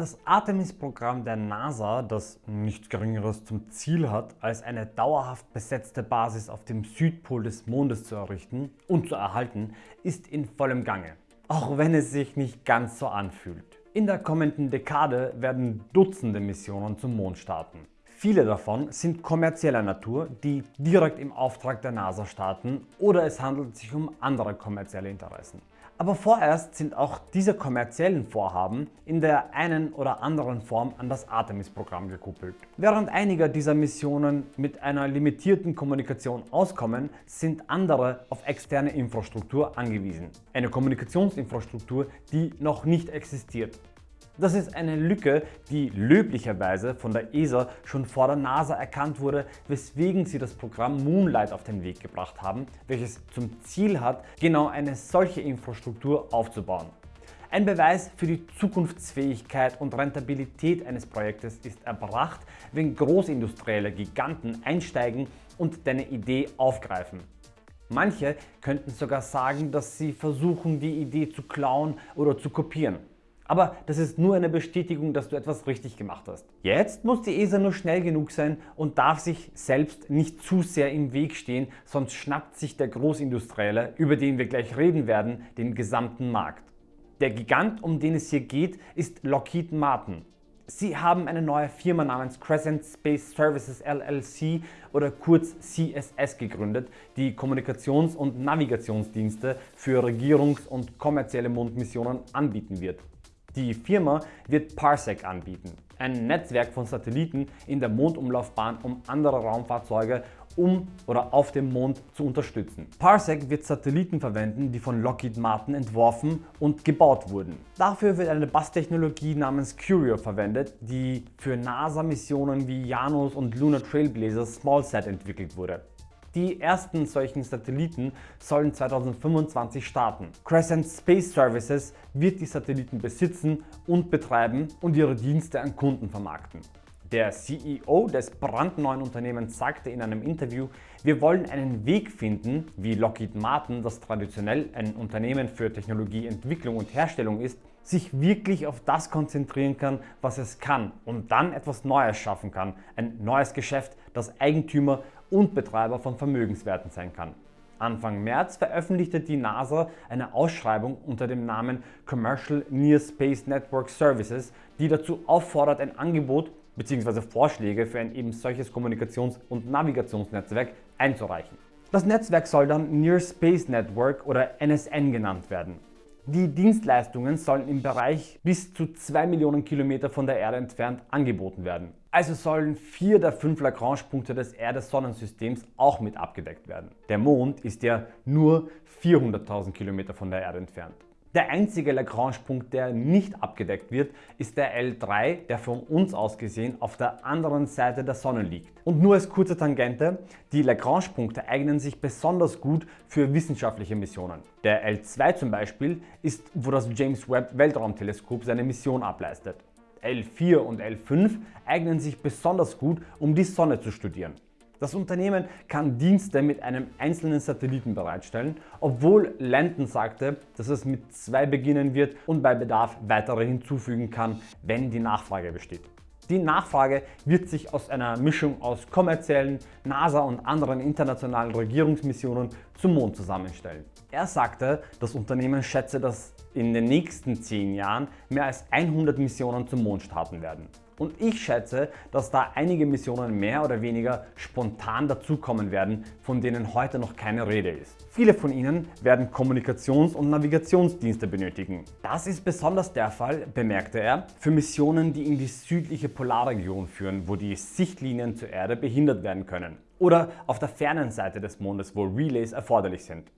Das Artemis-Programm der NASA, das nichts Geringeres zum Ziel hat, als eine dauerhaft besetzte Basis auf dem Südpol des Mondes zu errichten und zu erhalten, ist in vollem Gange. Auch wenn es sich nicht ganz so anfühlt. In der kommenden Dekade werden Dutzende Missionen zum Mond starten. Viele davon sind kommerzieller Natur, die direkt im Auftrag der NASA starten oder es handelt sich um andere kommerzielle Interessen. Aber vorerst sind auch diese kommerziellen Vorhaben in der einen oder anderen Form an das Artemis-Programm gekuppelt. Während einige dieser Missionen mit einer limitierten Kommunikation auskommen, sind andere auf externe Infrastruktur angewiesen. Eine Kommunikationsinfrastruktur, die noch nicht existiert. Das ist eine Lücke, die löblicherweise von der ESA schon vor der NASA erkannt wurde, weswegen sie das Programm Moonlight auf den Weg gebracht haben, welches zum Ziel hat, genau eine solche Infrastruktur aufzubauen. Ein Beweis für die Zukunftsfähigkeit und Rentabilität eines Projektes ist erbracht, wenn großindustrielle Giganten einsteigen und deine Idee aufgreifen. Manche könnten sogar sagen, dass sie versuchen, die Idee zu klauen oder zu kopieren. Aber das ist nur eine Bestätigung, dass du etwas richtig gemacht hast. Jetzt muss die ESA nur schnell genug sein und darf sich selbst nicht zu sehr im Weg stehen, sonst schnappt sich der Großindustrielle, über den wir gleich reden werden, den gesamten Markt. Der Gigant, um den es hier geht, ist Lockheed Martin. Sie haben eine neue Firma namens Crescent Space Services LLC oder kurz CSS gegründet, die Kommunikations- und Navigationsdienste für Regierungs- und kommerzielle Mondmissionen anbieten wird. Die Firma wird Parsec anbieten, ein Netzwerk von Satelliten in der Mondumlaufbahn, um andere Raumfahrzeuge um oder auf dem Mond zu unterstützen. Parsec wird Satelliten verwenden, die von Lockheed Martin entworfen und gebaut wurden. Dafür wird eine Basstechnologie namens Curio verwendet, die für NASA-Missionen wie Janus und Lunar Trailblazer SmallSat entwickelt wurde. Die ersten solchen Satelliten sollen 2025 starten. Crescent Space Services wird die Satelliten besitzen und betreiben und ihre Dienste an Kunden vermarkten. Der CEO des brandneuen Unternehmens sagte in einem Interview, wir wollen einen Weg finden, wie Lockheed Martin, das traditionell ein Unternehmen für Technologieentwicklung und Herstellung ist, sich wirklich auf das konzentrieren kann, was es kann und dann etwas Neues schaffen kann. Ein neues Geschäft, das Eigentümer und Betreiber von Vermögenswerten sein kann. Anfang März veröffentlichte die NASA eine Ausschreibung unter dem Namen Commercial Near Space Network Services, die dazu auffordert, ein Angebot bzw. Vorschläge für ein eben solches Kommunikations- und Navigationsnetzwerk einzureichen. Das Netzwerk soll dann Near Space Network oder NSN genannt werden. Die Dienstleistungen sollen im Bereich bis zu 2 Millionen Kilometer von der Erde entfernt angeboten werden. Also sollen vier der fünf Lagrange-Punkte des Erde-Sonnensystems auch mit abgedeckt werden. Der Mond ist ja nur 400.000 Kilometer von der Erde entfernt. Der einzige Lagrange-Punkt, der nicht abgedeckt wird, ist der L3, der von uns aus gesehen auf der anderen Seite der Sonne liegt. Und nur als kurze Tangente, die Lagrange-Punkte eignen sich besonders gut für wissenschaftliche Missionen. Der L2 zum Beispiel ist, wo das James Webb Weltraumteleskop seine Mission ableistet. L4 und L5 eignen sich besonders gut, um die Sonne zu studieren. Das Unternehmen kann Dienste mit einem einzelnen Satelliten bereitstellen, obwohl Landon sagte, dass es mit zwei beginnen wird und bei Bedarf weitere hinzufügen kann, wenn die Nachfrage besteht. Die Nachfrage wird sich aus einer Mischung aus kommerziellen, NASA und anderen internationalen Regierungsmissionen zum Mond zusammenstellen. Er sagte, das Unternehmen schätze, dass in den nächsten 10 Jahren mehr als 100 Missionen zum Mond starten werden. Und ich schätze, dass da einige Missionen mehr oder weniger spontan dazukommen werden, von denen heute noch keine Rede ist. Viele von ihnen werden Kommunikations- und Navigationsdienste benötigen. Das ist besonders der Fall, bemerkte er, für Missionen, die in die südliche Polarregion führen, wo die Sichtlinien zur Erde behindert werden können. Oder auf der fernen Seite des Mondes, wo Relays erforderlich sind.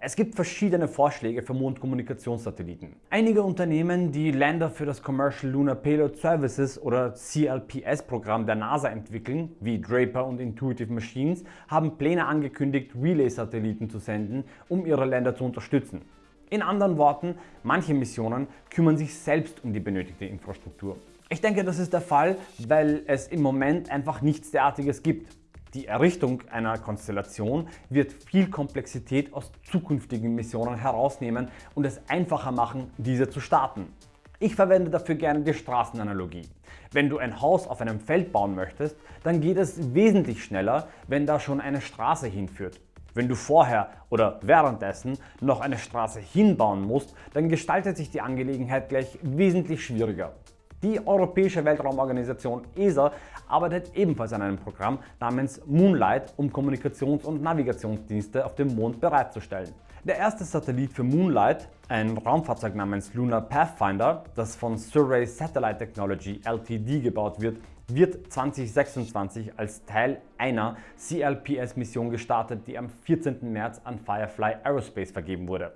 Es gibt verschiedene Vorschläge für Mondkommunikationssatelliten. Einige Unternehmen, die Länder für das Commercial Lunar Payload Services oder CLPS-Programm der NASA entwickeln, wie Draper und Intuitive Machines, haben Pläne angekündigt, Relay-Satelliten zu senden, um ihre Länder zu unterstützen. In anderen Worten, manche Missionen kümmern sich selbst um die benötigte Infrastruktur. Ich denke, das ist der Fall, weil es im Moment einfach nichts derartiges gibt. Die Errichtung einer Konstellation wird viel Komplexität aus zukünftigen Missionen herausnehmen und es einfacher machen, diese zu starten. Ich verwende dafür gerne die Straßenanalogie. Wenn du ein Haus auf einem Feld bauen möchtest, dann geht es wesentlich schneller, wenn da schon eine Straße hinführt. Wenn du vorher oder währenddessen noch eine Straße hinbauen musst, dann gestaltet sich die Angelegenheit gleich wesentlich schwieriger. Die Europäische Weltraumorganisation ESA arbeitet ebenfalls an einem Programm namens Moonlight, um Kommunikations- und Navigationsdienste auf dem Mond bereitzustellen. Der erste Satellit für Moonlight, ein Raumfahrzeug namens Lunar Pathfinder, das von Survey Satellite Technology Ltd gebaut wird, wird 2026 als Teil einer CLPS-Mission gestartet, die am 14. März an Firefly Aerospace vergeben wurde.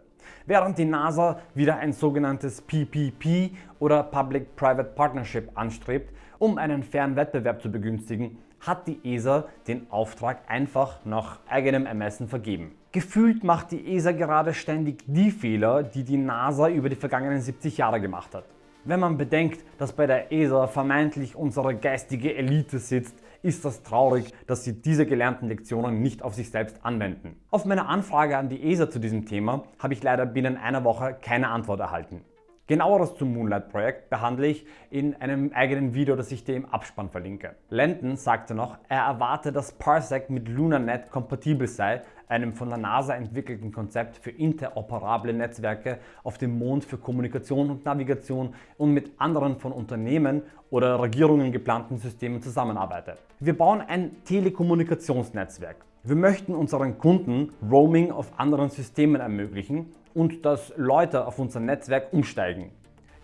Während die NASA wieder ein sogenanntes PPP oder Public-Private Partnership anstrebt, um einen fairen Wettbewerb zu begünstigen, hat die ESA den Auftrag einfach nach eigenem Ermessen vergeben. Gefühlt macht die ESA gerade ständig die Fehler, die die NASA über die vergangenen 70 Jahre gemacht hat. Wenn man bedenkt, dass bei der ESA vermeintlich unsere geistige Elite sitzt, ist das traurig, dass sie diese gelernten Lektionen nicht auf sich selbst anwenden. Auf meine Anfrage an die ESA zu diesem Thema habe ich leider binnen einer Woche keine Antwort erhalten. Genaueres zum Moonlight-Projekt behandle ich in einem eigenen Video, das ich dir im Abspann verlinke. Landon sagte noch, er erwarte, dass Parsec mit LunarNet kompatibel sei, einem von der NASA entwickelten Konzept für interoperable Netzwerke auf dem Mond für Kommunikation und Navigation und mit anderen von Unternehmen oder Regierungen geplanten Systemen zusammenarbeitet. Wir bauen ein Telekommunikationsnetzwerk. Wir möchten unseren Kunden Roaming auf anderen Systemen ermöglichen und dass Leute auf unser Netzwerk umsteigen.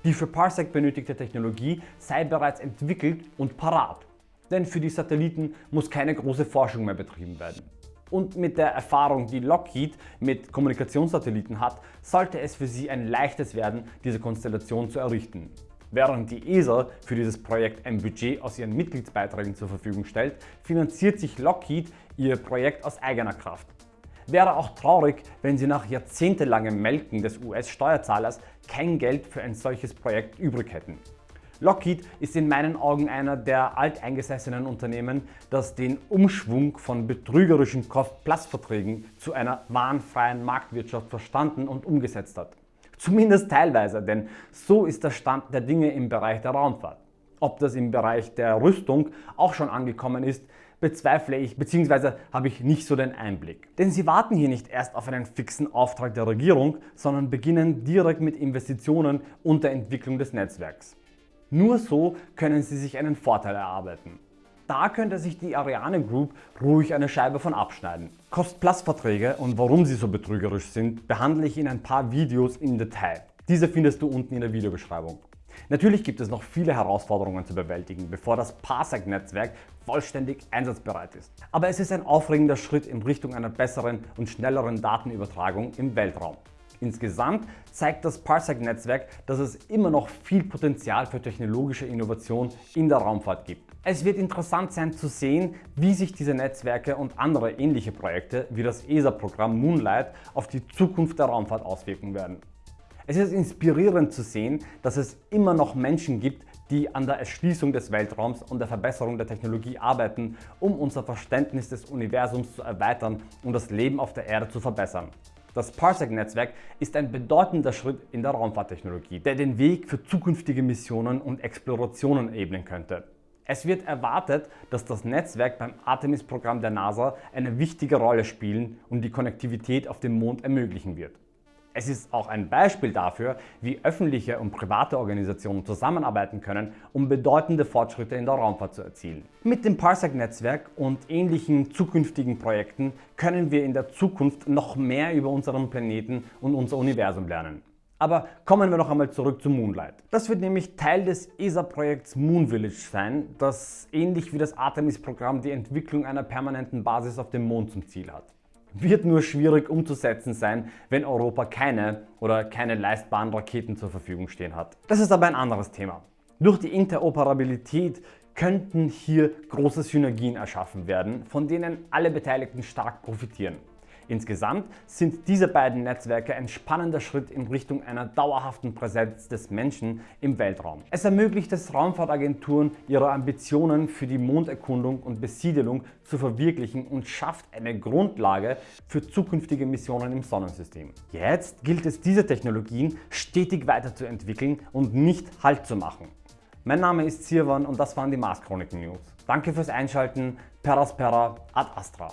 Die für Parsec benötigte Technologie sei bereits entwickelt und parat, denn für die Satelliten muss keine große Forschung mehr betrieben werden. Und mit der Erfahrung, die Lockheed mit Kommunikationssatelliten hat, sollte es für sie ein leichtes werden, diese Konstellation zu errichten. Während die ESA für dieses Projekt ein Budget aus ihren Mitgliedsbeiträgen zur Verfügung stellt, finanziert sich Lockheed ihr Projekt aus eigener Kraft. Wäre auch traurig, wenn sie nach jahrzehntelangem Melken des US-Steuerzahlers kein Geld für ein solches Projekt übrig hätten. Lockheed ist in meinen Augen einer der alteingesessenen Unternehmen, das den Umschwung von betrügerischen Cost-Plus-Verträgen zu einer wahnfreien Marktwirtschaft verstanden und umgesetzt hat. Zumindest teilweise, denn so ist der Stand der Dinge im Bereich der Raumfahrt. Ob das im Bereich der Rüstung auch schon angekommen ist, bezweifle ich bzw. habe ich nicht so den Einblick. Denn sie warten hier nicht erst auf einen fixen Auftrag der Regierung, sondern beginnen direkt mit Investitionen und der Entwicklung des Netzwerks. Nur so können sie sich einen Vorteil erarbeiten. Da könnte sich die Ariane Group ruhig eine Scheibe von abschneiden. Cost-Plus-Verträge und warum sie so betrügerisch sind, behandle ich in ein paar Videos im Detail. Diese findest du unten in der Videobeschreibung. Natürlich gibt es noch viele Herausforderungen zu bewältigen, bevor das Parsec-Netzwerk vollständig einsatzbereit ist. Aber es ist ein aufregender Schritt in Richtung einer besseren und schnelleren Datenübertragung im Weltraum. Insgesamt zeigt das Parsec-Netzwerk, dass es immer noch viel Potenzial für technologische Innovation in der Raumfahrt gibt. Es wird interessant sein zu sehen, wie sich diese Netzwerke und andere ähnliche Projekte wie das ESA-Programm Moonlight auf die Zukunft der Raumfahrt auswirken werden. Es ist inspirierend zu sehen, dass es immer noch Menschen gibt, die an der Erschließung des Weltraums und der Verbesserung der Technologie arbeiten, um unser Verständnis des Universums zu erweitern und das Leben auf der Erde zu verbessern. Das Parsec-Netzwerk ist ein bedeutender Schritt in der Raumfahrttechnologie, der den Weg für zukünftige Missionen und Explorationen ebnen könnte. Es wird erwartet, dass das Netzwerk beim Artemis-Programm der NASA eine wichtige Rolle spielen und die Konnektivität auf dem Mond ermöglichen wird. Es ist auch ein Beispiel dafür, wie öffentliche und private Organisationen zusammenarbeiten können, um bedeutende Fortschritte in der Raumfahrt zu erzielen. Mit dem Parsec-Netzwerk und ähnlichen zukünftigen Projekten können wir in der Zukunft noch mehr über unseren Planeten und unser Universum lernen. Aber kommen wir noch einmal zurück zu Moonlight. Das wird nämlich Teil des ESA-Projekts Moon Village sein, das ähnlich wie das Artemis-Programm die Entwicklung einer permanenten Basis auf dem Mond zum Ziel hat wird nur schwierig umzusetzen sein, wenn Europa keine oder keine leistbaren Raketen zur Verfügung stehen hat. Das ist aber ein anderes Thema. Durch die Interoperabilität könnten hier große Synergien erschaffen werden, von denen alle Beteiligten stark profitieren. Insgesamt sind diese beiden Netzwerke ein spannender Schritt in Richtung einer dauerhaften Präsenz des Menschen im Weltraum. Es ermöglicht es Raumfahrtagenturen, ihre Ambitionen für die Monderkundung und Besiedelung zu verwirklichen und schafft eine Grundlage für zukünftige Missionen im Sonnensystem. Jetzt gilt es diese Technologien stetig weiterzuentwickeln und nicht Halt zu machen. Mein Name ist Sirwan und das waren die Mars Chroniken News. Danke fürs Einschalten, Peraspera ad Astra.